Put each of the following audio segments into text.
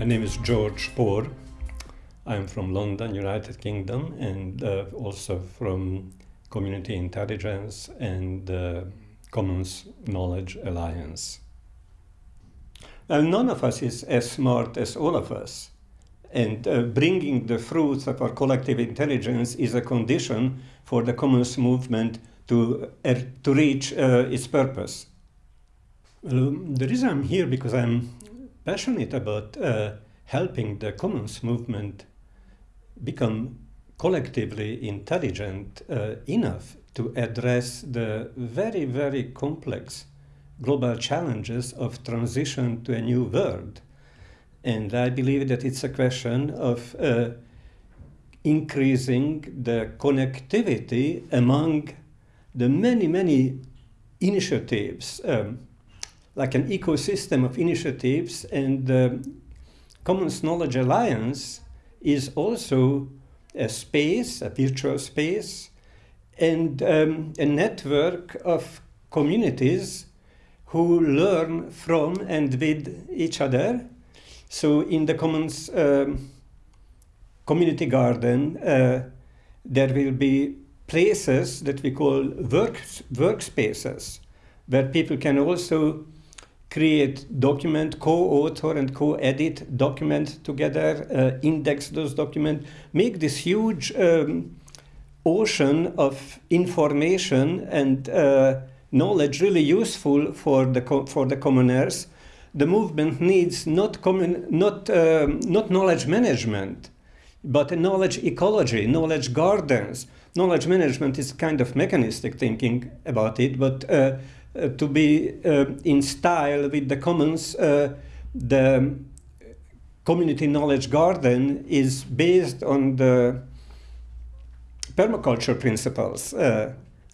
My name is George Pór. I'm from London, United Kingdom, and uh, also from Community Intelligence and uh, Commons Knowledge Alliance. Well, none of us is as smart as all of us, and uh, bringing the fruits of our collective intelligence is a condition for the Commons movement to, uh, to reach uh, its purpose. Well, the reason I'm here because I'm passionate about uh, helping the commons movement become collectively intelligent uh, enough to address the very, very complex global challenges of transition to a new world. And I believe that it's a question of uh, increasing the connectivity among the many, many initiatives um, like an ecosystem of initiatives and the Commons Knowledge Alliance is also a space, a virtual space, and um, a network of communities who learn from and with each other. So in the Commons um, Community Garden, uh, there will be places that we call work, workspaces, where people can also create document, co-author and co-edit document together, uh, index those documents, make this huge um, ocean of information and uh, knowledge really useful for the for the commoners. The movement needs not common, not um, not knowledge management, but knowledge ecology, knowledge gardens. Knowledge management is kind of mechanistic thinking about it, but uh, uh, to be uh, in style with the commons, uh, the community knowledge garden is based on the permaculture principles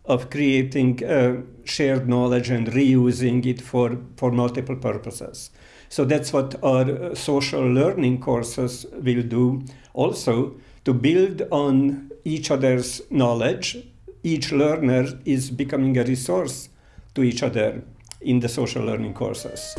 of creating uh, shared knowledge and reusing it for, for multiple purposes. So that's what our social learning courses will do also to build on each other's knowledge. Each learner is becoming a resource to each other in the social learning courses.